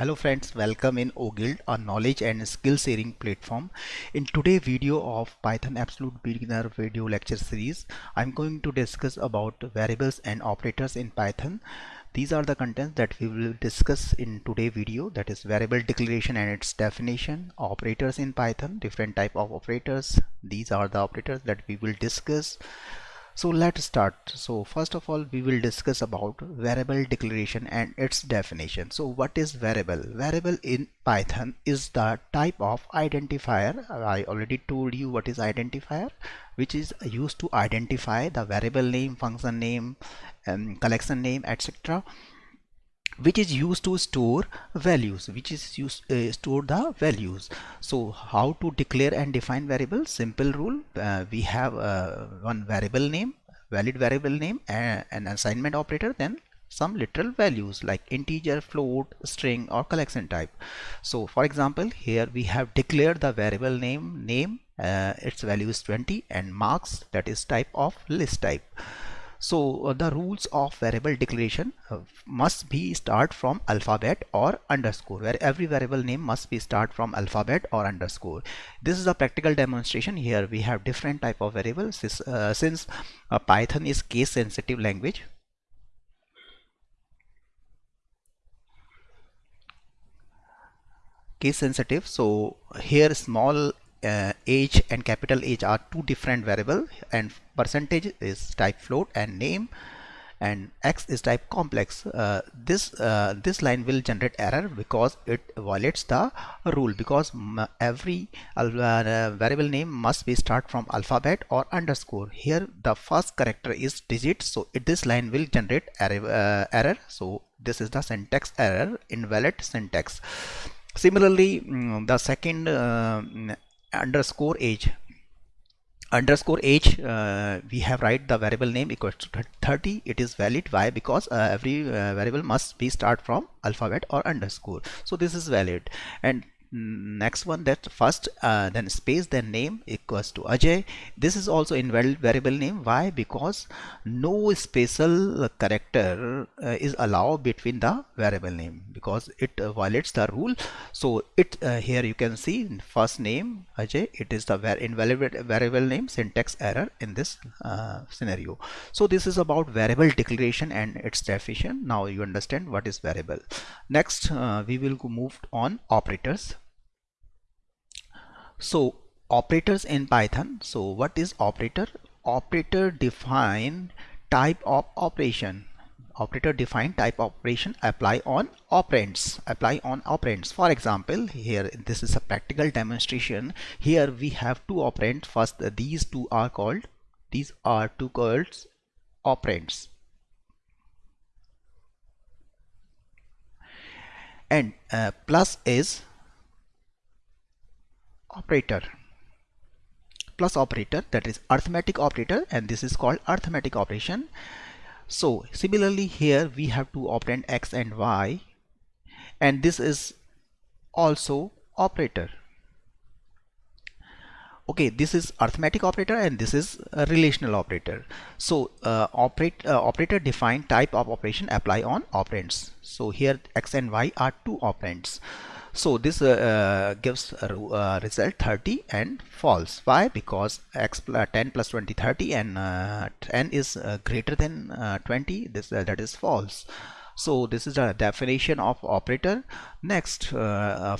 Hello friends, welcome in OGuild, a knowledge and skill sharing platform. In today's video of Python Absolute Beginner video lecture series, I'm going to discuss about variables and operators in Python. These are the contents that we will discuss in today's video that is variable declaration and its definition, operators in Python, different type of operators. These are the operators that we will discuss so let's start. So first of all we will discuss about variable declaration and its definition. So what is variable? Variable in python is the type of identifier. I already told you what is identifier which is used to identify the variable name function name and um, collection name etc which is used to store values which is used uh, store the values. So how to declare and define variable simple rule uh, we have uh, one variable name valid variable name and an assignment operator then some literal values like integer float string or collection type. So for example here we have declared the variable name name uh, its value is 20 and marks that is type of list type so uh, the rules of variable declaration uh, must be start from alphabet or underscore where every variable name must be start from alphabet or underscore. This is a practical demonstration. Here we have different type of variables uh, since uh, Python is case sensitive language case sensitive. So here small uh, age and capital H are two different variable and percentage is type float and name and x is type complex. Uh, this uh, this line will generate error because it violates the rule because every uh, variable name must be start from alphabet or underscore. Here the first character is digit so it, this line will generate error, uh, error. So this is the syntax error invalid syntax. Similarly mm, the second uh, underscore age. Underscore age uh, we have write the variable name equals to 30 it is valid. Why? Because uh, every uh, variable must be start from alphabet or underscore. So this is valid. And next one that first uh, then space then name equals to Ajay. This is also invalid variable name. Why? Because no special character uh, is allowed between the variable name because it uh, violates the rule. So it uh, here you can see first name Ajay it is the invalid variable name syntax error in this uh, scenario. So this is about variable declaration and its definition. Now you understand what is variable. Next uh, we will move on operators so operators in Python. So what is operator? Operator define type of operation. Operator define type operation apply on operands. Apply on operands. For example here this is a practical demonstration. Here we have two operands. First these two are called these are two called operands. And uh, plus is operator plus operator that is arithmetic operator and this is called arithmetic operation. So similarly here we have to operand x and y and this is also operator. Okay this is arithmetic operator and this is relational operator. So uh, operate uh, operator define type of operation apply on operands. So here x and y are two operands so this uh, uh, gives a uh, result 30 and false. Why? Because x plus 10 plus 20 30 and uh, 10 is uh, greater than uh, 20 this that is false. So this is a definition of operator. Next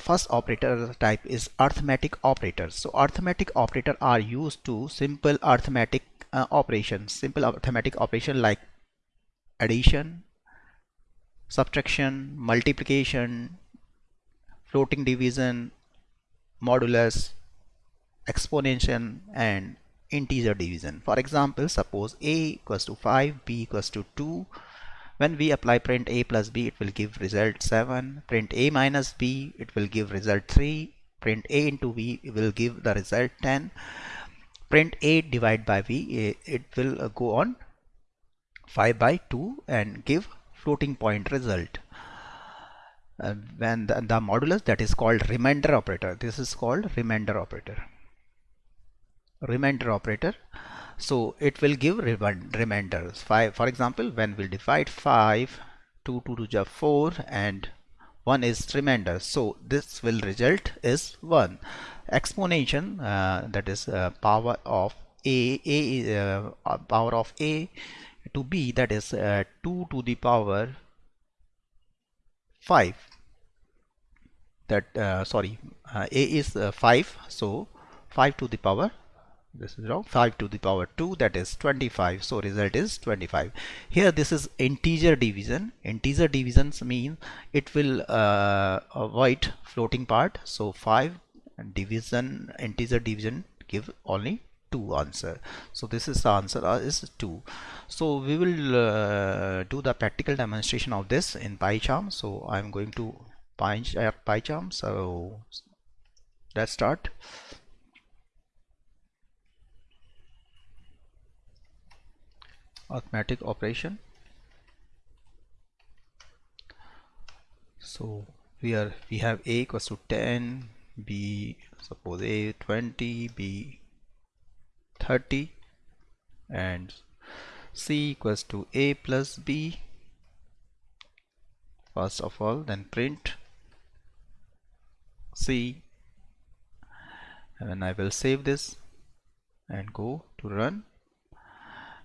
first operator type is arithmetic operators so arithmetic operator are used to simple arithmetic operations. Simple arithmetic operation like addition subtraction multiplication floating division, modulus, exponential and integer division. For example, suppose a equals to 5, b equals to 2. When we apply print a plus b, it will give result 7. Print a minus b, it will give result 3. Print a into b will give the result 10. Print a divided by b, eh, it will uh, go on 5 by 2 and give floating point result uh, when the, the modulus that is called remainder operator. This is called remainder operator. Remainder operator. So it will give remainders five for example when we divide 5 2 2 to 4 and 1 is remainder. So this will result is 1 exponential uh, that is uh, power of a a uh, power of a to b that is uh, 2 to the power 5 that uh, sorry uh, a is 5 so 5 to the power this is wrong 5 to the power 2 that is 25 so result is 25 here this is integer division. Integer divisions mean it will uh, avoid floating part so 5 division integer division give only 2 answer. So this is the answer uh, is 2 so we will uh, do the practical demonstration of this in PyCharm. So I'm going to PyCharm uh, so let's start. Arithmetic operation. So here we have a equals to 10 b suppose a 20 b 30 and c equals to a plus b. First of all then print c and then I will save this and go to run.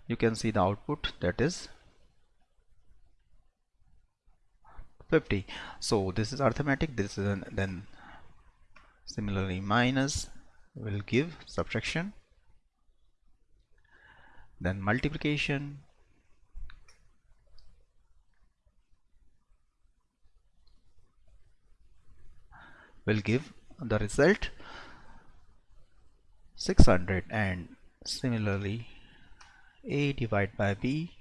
You can see the output that is 50 so this is arithmetic this is an, then similarly minus will give subtraction. Then multiplication will give the result 600 and similarly a divided by b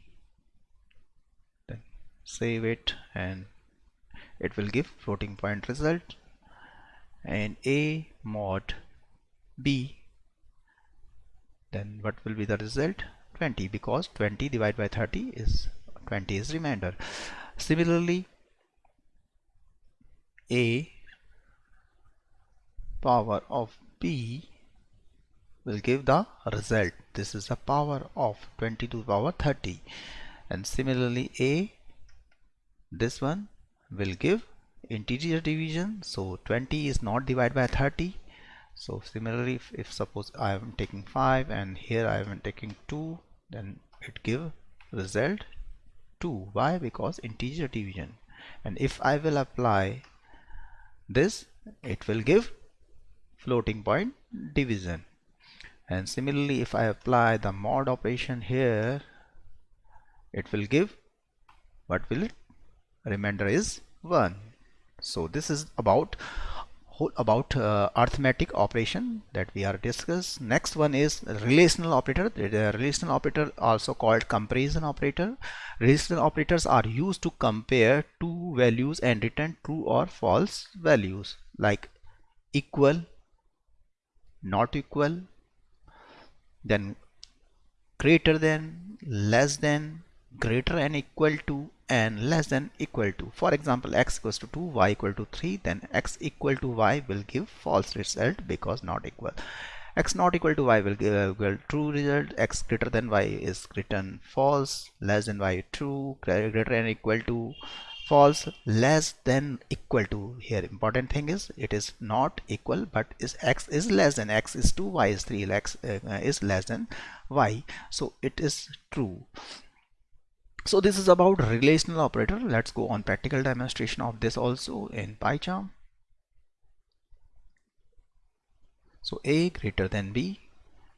then save it and it will give floating point result. And a mod b then what will be the result? 20 because 20 divided by 30 is 20 is remainder. Similarly a power of b will give the result. This is the power of 20 to the power 30 and similarly a this one will give integer division. So 20 is not divided by 30 so similarly if, if suppose I am taking 5 and here I am taking 2 then it give result 2 why? Because integer division. And if I will apply this it will give floating point division. And similarly if I apply the mod operation here it will give what will it? Remainder is 1 so this is about about uh, arithmetic operation that we are discuss. Next one is relational operator. The relational operator also called comparison operator. Relational operators are used to compare two values and return true or false values like equal not equal then greater than less than greater and equal to and less than equal to. For example x equals to 2 y equal to 3 then x equal to y will give false result because not equal. x not equal to y will give uh, true result. x greater than y is written false less than y true greater and equal to false less than equal to. Here important thing is it is not equal but is x is less than x is 2 y is 3 x uh, is less than y. So it is true. So this is about relational operator. Let's go on practical demonstration of this also in PyCharm. So a greater than b.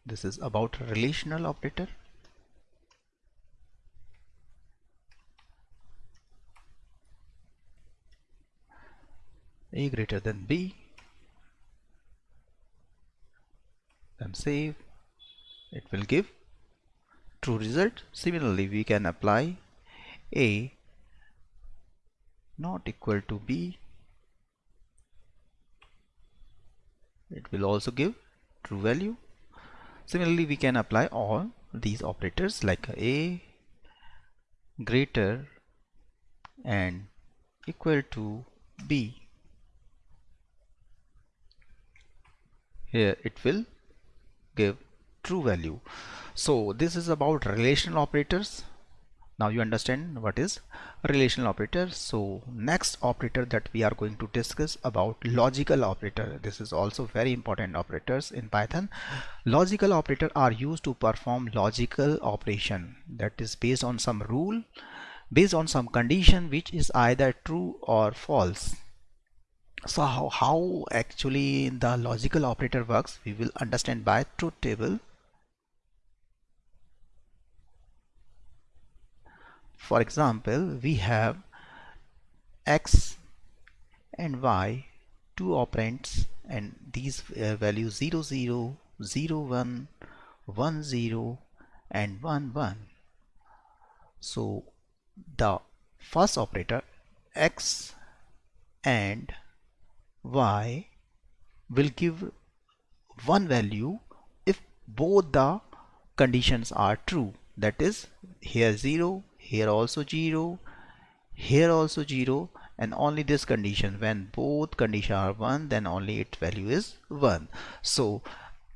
This is about relational operator a greater than b. Then save. It will give true result. Similarly we can apply a not equal to b. It will also give true value. Similarly we can apply all these operators like a greater and equal to b here it will give true value. So this is about relational operators. Now you understand what is relational operator. So next operator that we are going to discuss about logical operator. This is also very important operators in python. Logical operator are used to perform logical operation. That is based on some rule based on some condition which is either true or false so how, how actually the logical operator works we will understand by truth table. For example we have x and y two operands and these uh, values 0 0 0 1 1 0 and 1 1 so the first operator x and y will give one value if both the conditions are true. That is here 0 here also 0 here also 0 and only this condition. When both conditions are 1 then only its value is 1 so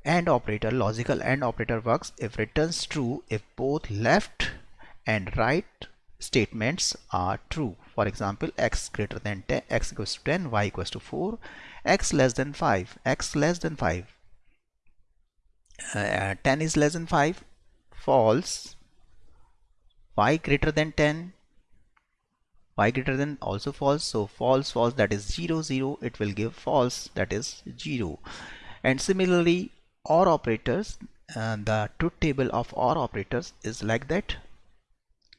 AND operator logical AND operator works. If returns true if both left and right statements are true. For example x greater than 10 x equals to 10 y equals to 4 x less than 5 x less than 5 uh, 10 is less than 5 false. Y greater than 10 y greater than also false. So false false that is 0 0 it will give false that is 0 and similarly OR operators uh, the truth table of OR operators is like that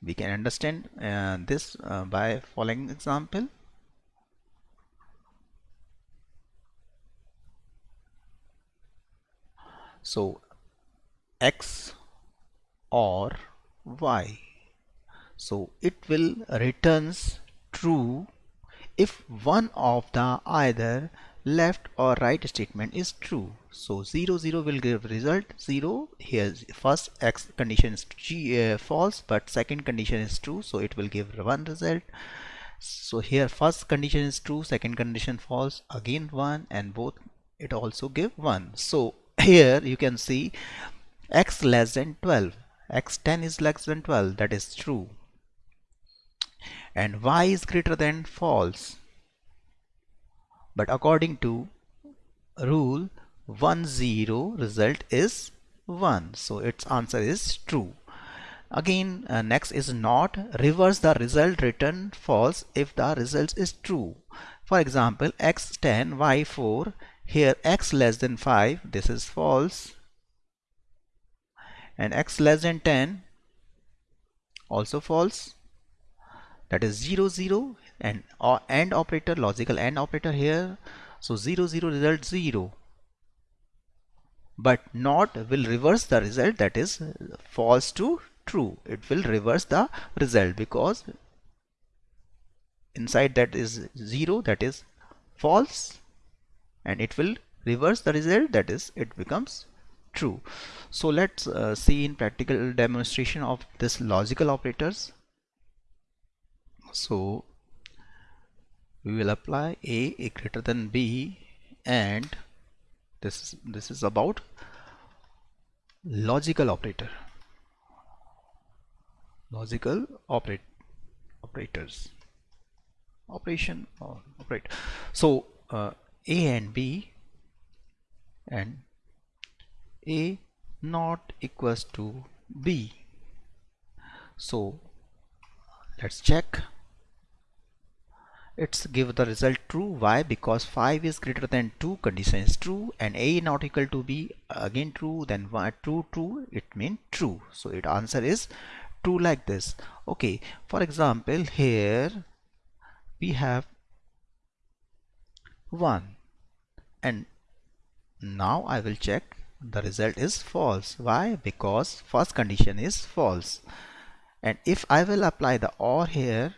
we can understand uh, this uh, by following example. So x or y. So it will returns true if one of the either left or right statement is true. So 0 0 will give result. 0 here first x condition is g, uh, false but second condition is true so it will give one result. So here first condition is true second condition false again one and both it also give one. So here you can see x less than 12 x 10 is less than 12 that is true. And y is greater than false. But according to rule 1 0 result is 1 so its answer is true. Again uh, next is not reverse the result return false if the result is true. For example x 10 y 4 here x less than 5 this is false. And x less than 10 also false. That is 0 0 and uh, AND operator logical AND operator here. So 0 0 result 0 but not will reverse the result. That is false to true. It will reverse the result because inside that is 0 that is false and it will reverse the result. That is it becomes true. So let's uh, see in practical demonstration of this logical operators. So we will apply a, a greater than b and this is this is about logical operator. Logical operate operators. Operation or operate. So uh, a and b and a not equals to b. So let's check it's give the result true. Why? Because 5 is greater than 2 condition is true and a not equal to b again true then one, true true it mean true. So it answer is true like this. Okay for example here we have 1 and now I will check the result is false. Why? Because first condition is false. And if I will apply the OR here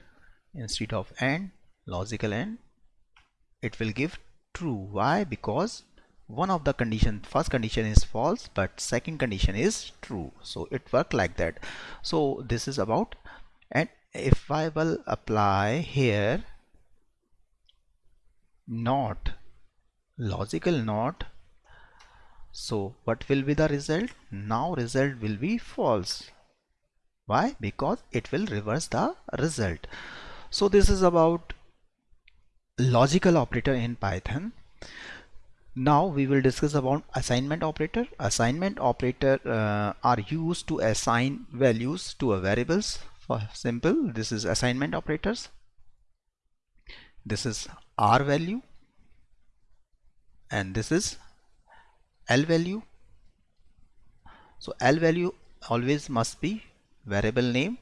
instead of AND logical and it will give true. Why? Because one of the condition first condition is false but second condition is true. So it work like that. So this is about and if I will apply here not logical not so what will be the result? Now result will be false. Why? Because it will reverse the result. So this is about logical operator in Python. Now we will discuss about assignment operator. Assignment operator uh, are used to assign values to a variables. For simple this is assignment operators. This is r value. And this is l value. So l value always must be variable name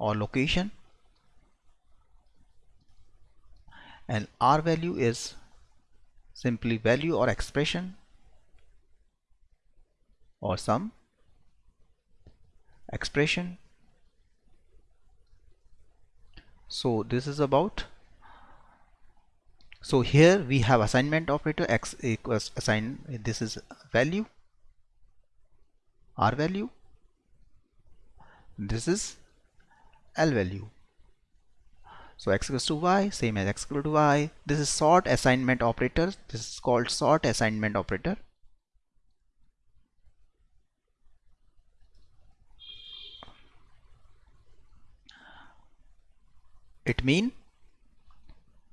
or location. And r value is simply value or expression or some expression. So this is about so here we have assignment operator x equals assign this is value r value. This is l value. So x equals to y same as x equal to y. This is sort assignment operator. This is called sort assignment operator. It mean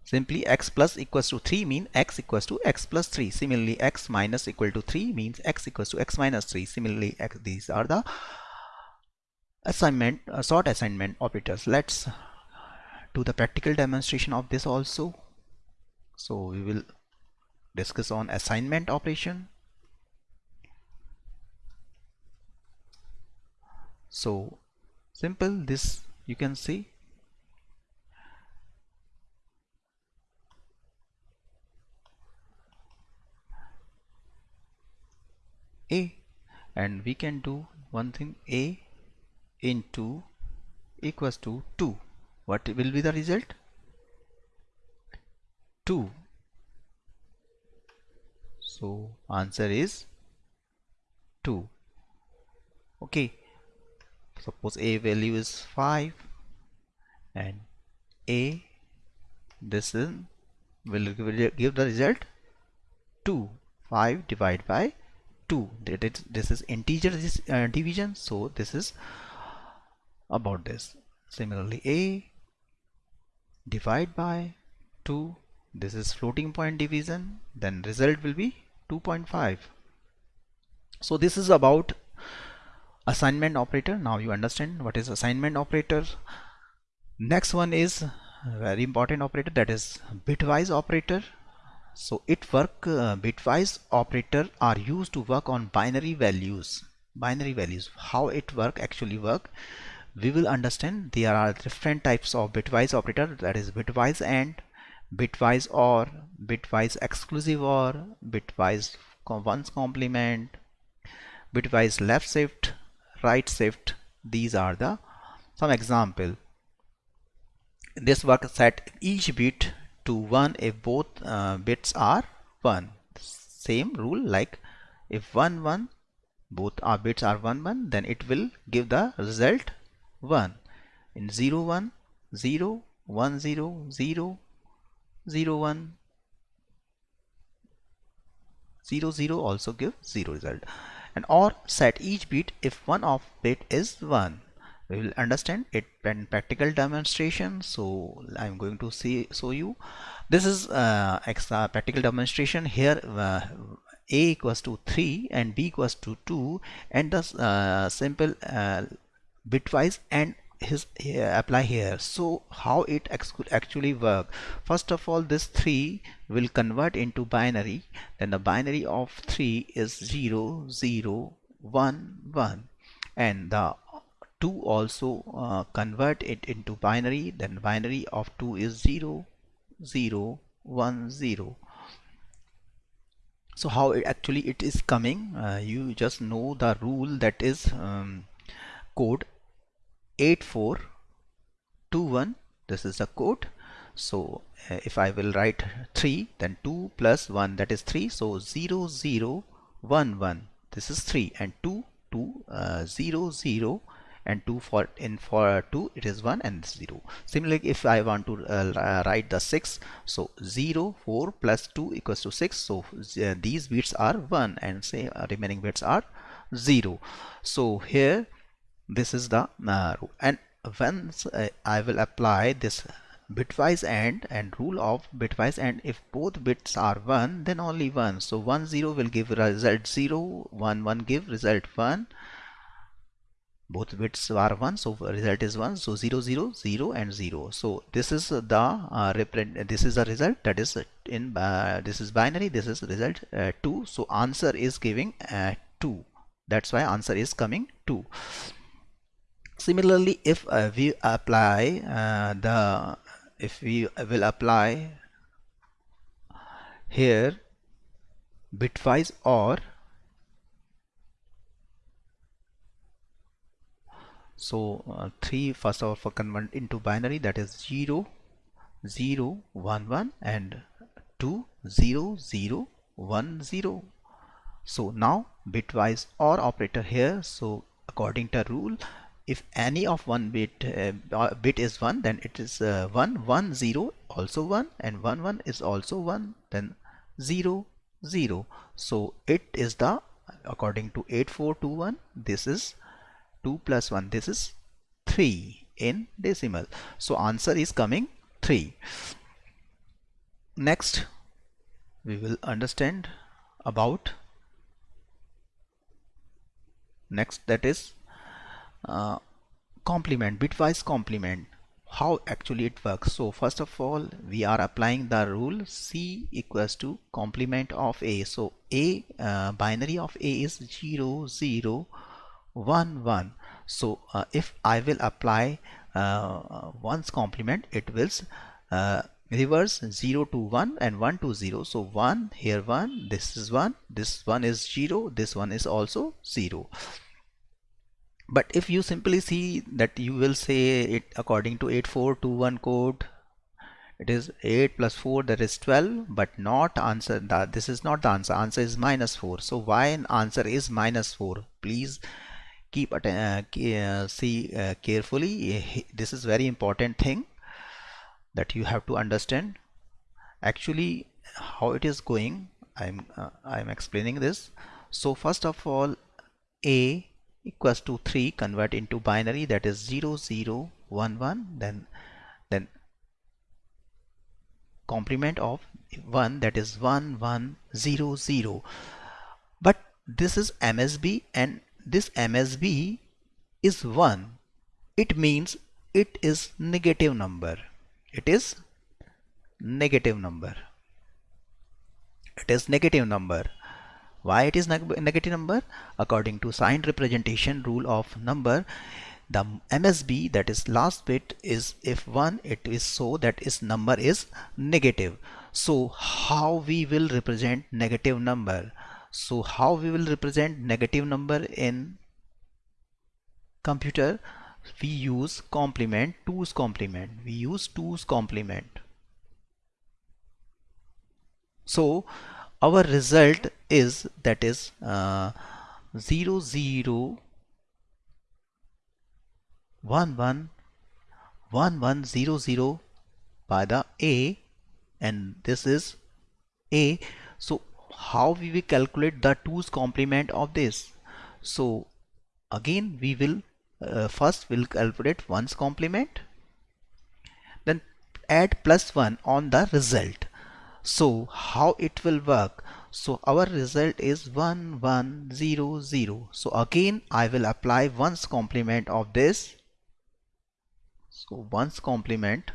simply x plus equals to 3 mean x equals to x plus 3 similarly x minus equal to 3 means x equals to x minus 3 similarly x, these are the assignment uh, sort assignment operators let's do the practical demonstration of this also. So we will discuss on assignment operation. So simple this you can see. A and we can do one thing. A into equals to 2 what will be the result? 2 so answer is 2 okay. Suppose a value is 5 and a this is will give the result 2 5 divided by 2 this is integer this uh, division. So this is about this. Similarly a divide by 2 this is floating point division then result will be 2.5 so this is about assignment operator. Now you understand what is assignment operator. Next one is very important operator that is bitwise operator. So it work uh, bitwise operator are used to work on binary values binary values. How it work actually work we will understand there are different types of bitwise operator that is bitwise and bitwise or bitwise exclusive or bitwise ones complement bitwise left shift right shift these are the some example. This work set each bit to 1 if both uh, bits are 1 same rule like if 1 1 both our bits are 1 1 then it will give the result 1 in 0 1 0 1 0 0 0 1 0 0 also give 0 result. And or set each bit if one of bit is 1 we will understand it in practical demonstration. So I'm going to see show you. This is uh, extra practical demonstration here uh, a equals to 3 and b equals to 2 and the uh, simple uh, bitwise and his apply here. So how it actually work? First of all this 3 will convert into binary. Then the binary of 3 is 0 0 1 1 and the 2 also uh, convert it into binary. Then binary of 2 is 0 0 1 0 so how it actually it is coming? Uh, you just know the rule that is um, code 8421 this is the code so uh, if I will write 3 then 2 plus 1 that is 3 so 0 0 1 1 this is 3 and 2 2 uh, 0 0 and 2 for in for 2 it is 1 and 0 similarly if I want to uh, write the 6 so 0 4 plus 2 equals to 6 so uh, these bits are 1 and say uh, remaining bits are 0 so here this is the uh, and once uh, I will apply this bitwise AND and rule of bitwise AND if both bits are 1 then only 1 so 1 0 will give result 0 1 1 give result 1 both bits are 1 so result is 1 so 0 0 0 and 0 so this is the uh, this is the result that is in uh, this is binary this is result uh, 2 so answer is giving uh, 2 that's why answer is coming 2 similarly if uh, we apply uh, the if we will apply here bitwise OR so uh, 3 first of all for convert into binary that is 0 0 1 1 and 2 0 0 1 0 so now bitwise OR operator here so according to rule if any of one bit uh, uh, bit is 1 then it is uh, 1 1 0 also 1 and 1 1 is also 1 then 0 0 so it is the according to 8421 this is 2 plus 1 this is 3 in decimal. So answer is coming 3 next we will understand about next that is uh, complement bitwise complement how actually it works. So first of all we are applying the rule c equals to complement of a. So a uh, binary of a is 0 0 1 1 so uh, if I will apply uh, complement it will uh, reverse 0 to 1 and 1 to 0 so 1 here 1 this is 1 this one is 0 this one is also 0 but if you simply see that you will say it according to 8421 code it is 8 plus 4 that is 12 but not answer that this is not the answer. Answer is minus 4 so why an answer is minus 4 please keep uh, uh, see uh, carefully. This is very important thing that you have to understand. Actually how it is going I'm uh, I'm explaining this. So first of all a equals to 3 convert into binary that is 0 0 1 1 then then complement of 1 that is 1 1 0 0 but this is MSB and this MSB is 1 it means it is negative number. It is negative number. It is negative number why it is neg negative number? According to signed representation rule of number, the MSB that is last bit is if 1 it is so that its number is negative. So how we will represent negative number? So how we will represent negative number in computer? We use complement, 2's complement. We use 2's complement. So our result is that is uh, 0 0 1 1 1 1 0 0 by the a and this is a. So how we will calculate the 2's complement of this? So again we will uh, first will calculate 1's complement then add plus 1 on the result so how it will work? So our result is 1 1 0 0. So again I will apply 1's complement of this. So 1's complement.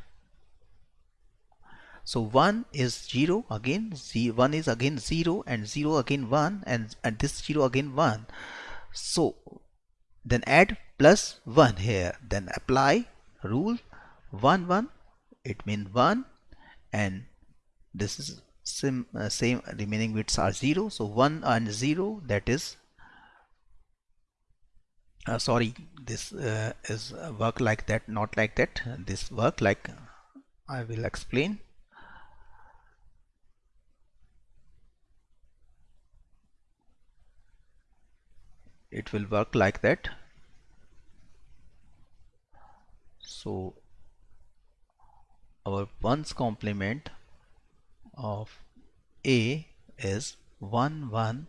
So 1 is 0 again, z 1 is again 0 and 0 again 1 and, and this 0 again 1. So then add plus 1 here then apply rule 1 1 it means 1 and this is sim, uh, same remaining bits are 0 so 1 and 0 that is uh, sorry this uh, is work like that not like that. This work like I will explain. It will work like that. So our one's complement of A is 1 1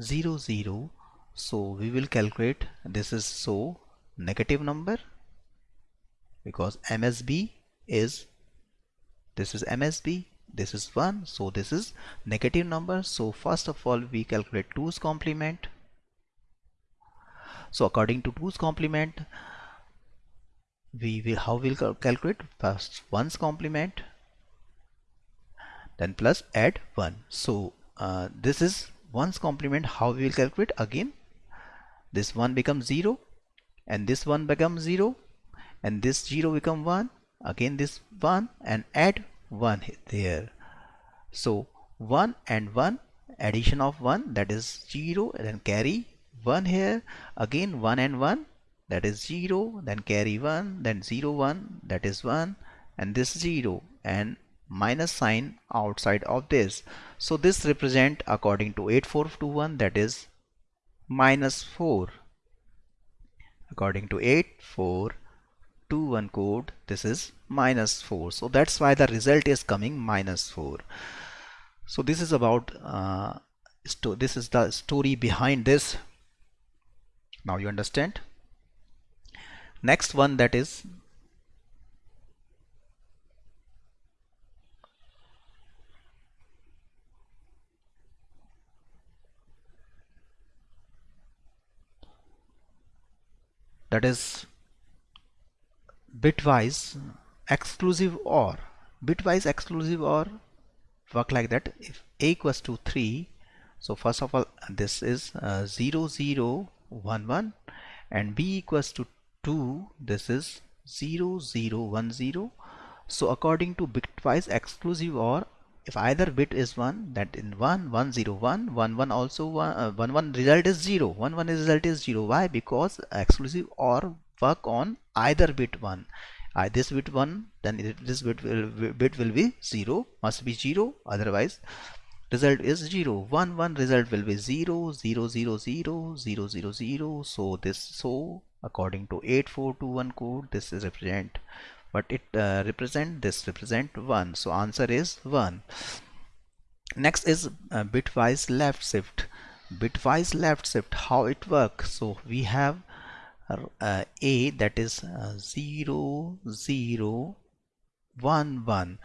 0 0 so we will calculate. This is so negative number because MSB is this is MSB this is 1 so this is negative number. So first of all we calculate 2's complement. So according to 2's complement we will how we'll calculate? First 1's complement then plus add 1 so uh, this is 1's complement how we will calculate again. This 1 becomes 0 and this 1 becomes 0 and this 0 become 1 again this 1 and add 1 there. So 1 and 1 addition of 1 that is 0 and then carry 1 here again 1 and 1 that is 0 then carry 1 then 0 1 that is 1 and this 0 and minus sign outside of this. So this represent according to 8421 that is minus 4 according to 8421 code this is minus 4 so that's why the result is coming minus 4 so this is about uh, this is the story behind this. Now you understand? Next one that is that is bitwise exclusive OR bitwise exclusive OR work like that. If a equals to 3 so first of all this is uh, 0 0 1 1 and b equals to 2 this is 0 0 1 0 so according to bitwise exclusive OR if either bit is 1 that in 1 1 0 1 1 1 also 1 uh, 1 1 result is 0 1 1 result is 0 why? Because exclusive OR work on either bit 1 uh, this bit 1 then this bit will, bit will be 0 must be 0 otherwise result is 0 1 1 result will be 0 0 0 0 0 0 0 so this so according to 8421 code this is represent but it uh, represent this represent 1 so answer is 1 next is uh, bitwise left shift. Bitwise left shift how it works so we have uh, a that is uh, 0 0 1 1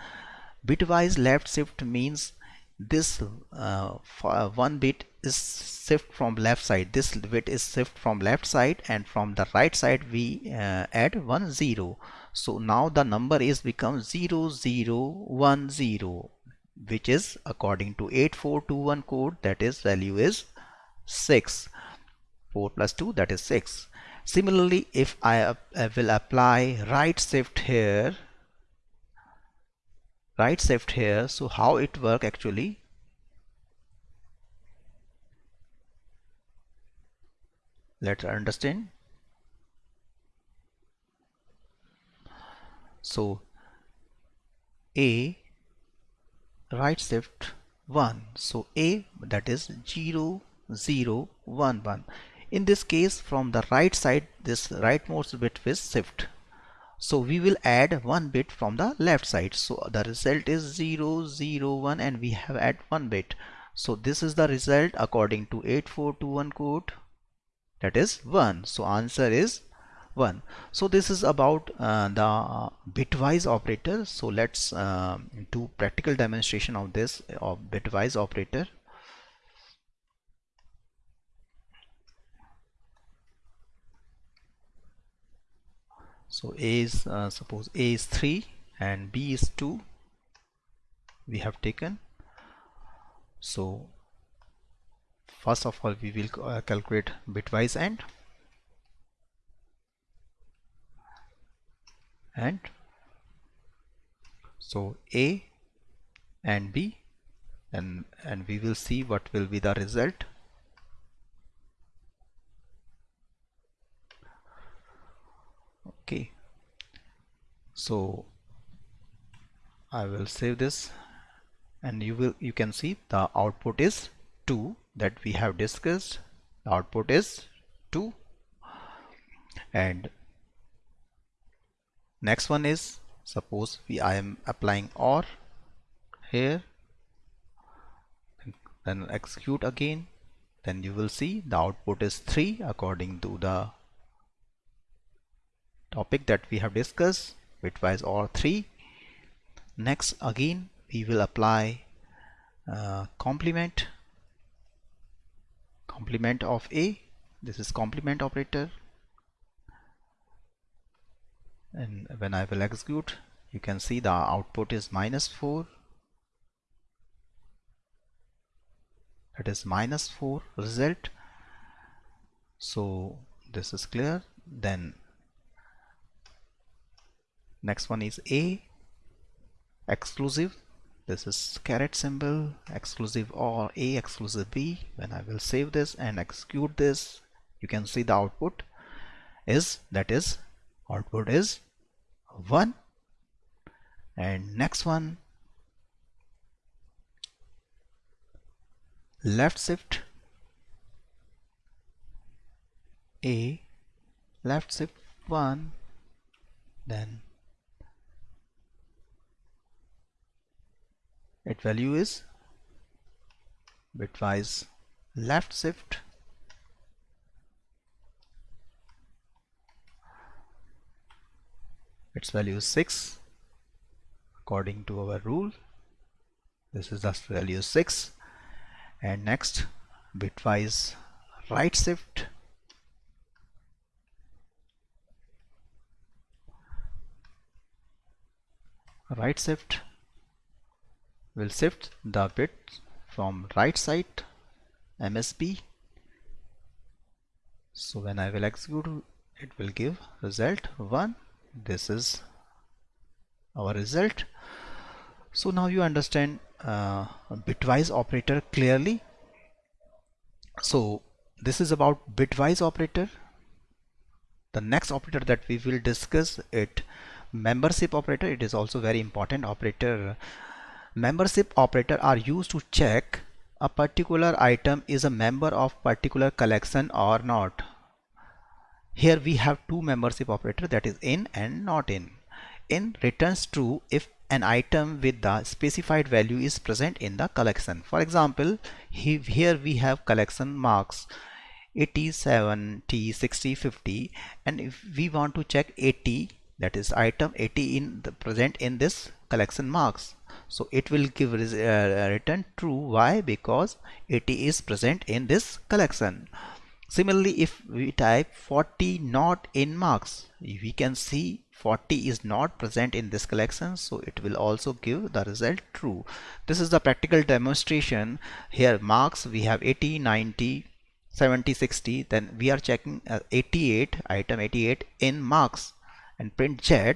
bitwise left shift means this uh, uh, one bit is shift from left side. This bit is shift from left side and from the right side we uh, add one zero so now the number is become 0010 which is according to 8421 code that is value is 6 4 plus 2 that is 6 similarly if I, uh, I will apply right shift here right shift here so how it work actually? Let's understand so a right shift 1 so a that is 0 0 1 1 in this case from the right side this rightmost bit is shift. So we will add one bit from the left side. So the result is 0 0 1 and we have add one bit. So this is the result according to 8421 code that is 1 so answer is 1 so this is about uh, the bitwise operator. So let's uh, do practical demonstration of this of bitwise operator. So a is uh, suppose a is 3 and b is 2 we have taken. So first of all we will uh, calculate bitwise AND and so a and b and and we will see what will be the result. Okay. So I will save this and you will you can see the output is 2 that we have discussed. The output is 2 and next one is suppose we I am applying OR here. Then execute again. Then you will see the output is 3 according to the topic that we have discussed bitwise OR 3 next again we will apply uh, complement. Complement of A. This is complement operator and when I will execute you can see the output is minus 4 that is minus 4 result. So this is clear. Then next one is A exclusive. This is caret symbol exclusive or A exclusive B. When I will save this and execute this you can see the output is that is output is 1 and next one left shift A left shift 1 then its value is bitwise left shift its value is 6 according to our rule this is the value 6 and next bitwise right shift. Right shift will shift the bit from right side MSB so when I will execute it will give result 1 this is our result. So now you understand uh, bitwise operator clearly. So this is about bitwise operator. The next operator that we will discuss it membership operator. It is also very important operator. Membership operator are used to check a particular item is a member of particular collection or not here we have two membership operator that is in and not in. In returns true if an item with the specified value is present in the collection. For example, he, here we have collection marks 80, 70, 60, 50 and if we want to check 80 that is item 80 in the present in this collection marks. So it will give uh, return true. Why? Because 80 is present in this collection similarly if we type 40 not in marks we can see 40 is not present in this collection so it will also give the result true. This is the practical demonstration. Here marks we have 80 90 70 60 then we are checking uh, 88 item 88 in marks. And print z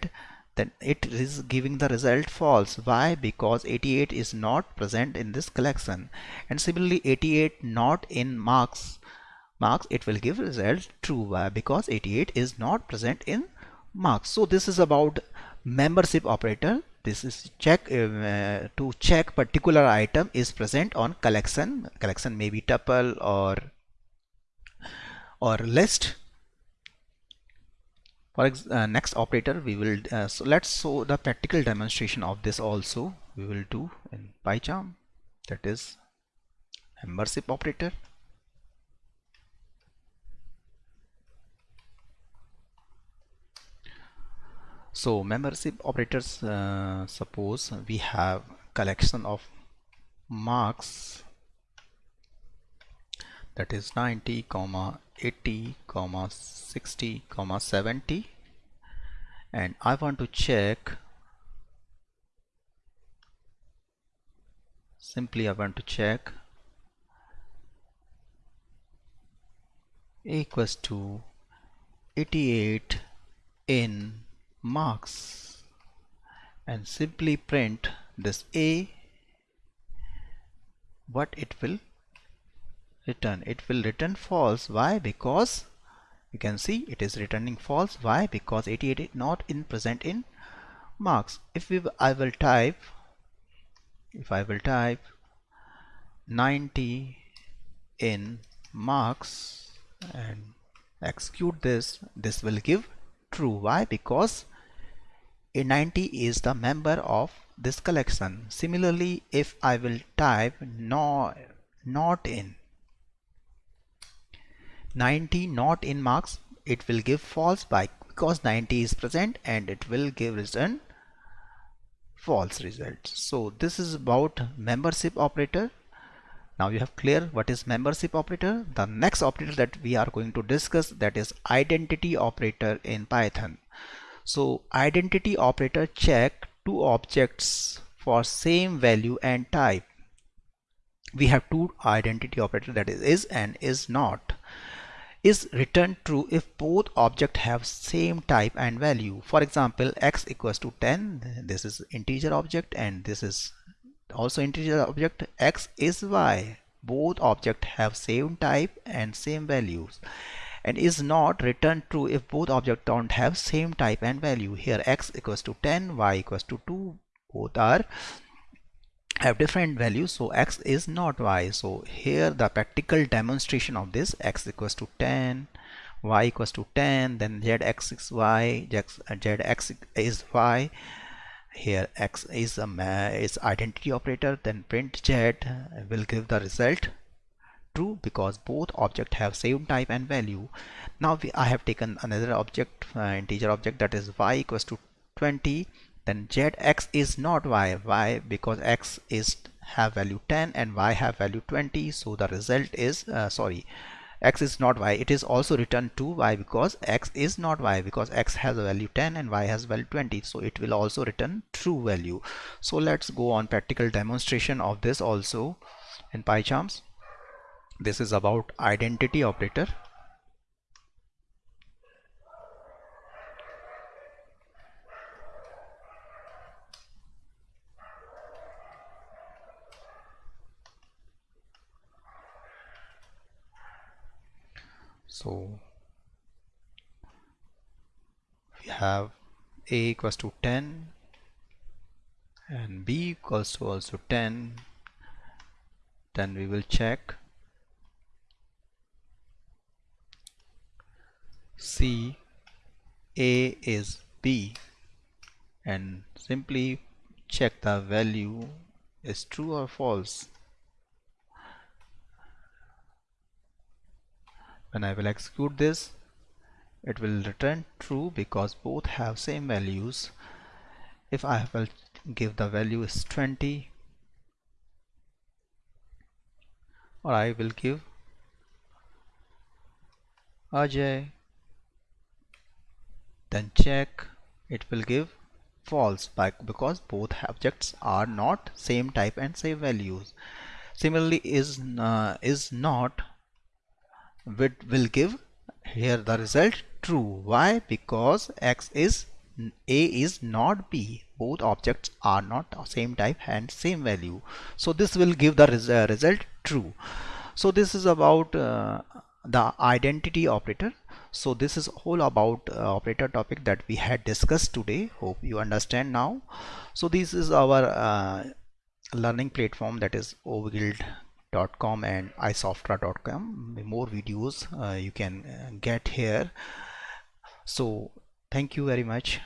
then it is giving the result false. Why? Because 88 is not present in this collection. And similarly 88 not in marks marks it will give result true why because 88 is not present in marks. So this is about membership operator. This is check uh, to check particular item is present on collection. Collection may be tuple or or list. For uh, next operator we will uh, so let's show the practical demonstration of this also. We will do in PyCharm. That is membership operator so membership operators uh, suppose we have collection of marks that is 90 comma 80 comma 60 comma 70 and I want to check simply I want to check equals to 88 in marks and simply print this A what it will return. It will return false. Why? Because you can see it is returning false. Why? Because 88 is not in present in marks. If we I will type if I will type 90 in marks and execute this this will give true. Why? Because a90 is the member of this collection. Similarly if I will type no not in 90 not in marks it will give false by because 90 is present and it will give return false result. So this is about membership operator now you have clear what is membership operator. The next operator that we are going to discuss that is identity operator in python. So identity operator check two objects for same value and type. We have two identity operator that is is and is not. Is returned true if both objects have same type and value. For example x equals to 10 this is integer object and this is also integer object x is y. Both objects have same type and same values. And is not returned true if both objects don't have same type and value. Here x equals to 10 y equals to 2 both are have different values. So x is not y. So here the practical demonstration of this x equals to 10 y equals to 10 then zx is y is y here x is a is identity operator then print z will give the result. True because both object have same type and value. Now we, I have taken another object uh, integer object that is y equals to 20 then zx is not y y because x is have value 10 and y have value 20 so the result is uh, sorry x is not y it is also returned to y because x is not y because x has a value 10 and y has value 20 so it will also return true value. So let's go on practical demonstration of this also in PyCharms. This is about identity operator so we have a equals to 10 and b equals to also 10 then we will check. C a is b. And simply check the value is true or false when I will execute this. It will return true because both have same values. If I will give the value is 20 or I will give Ajay then check. It will give false by, because both objects are not same type and same values. Similarly is uh, is not will give. Here the result true. Why? Because x is a is not b. Both objects are not same type and same value. So this will give the res uh, result true. So this is about uh, the identity operator. So this is all about uh, operator topic that we had discussed today. Hope you understand now. So this is our uh, learning platform that is OVGuild com and isoftra.com more videos uh, you can uh, get here. So thank you very much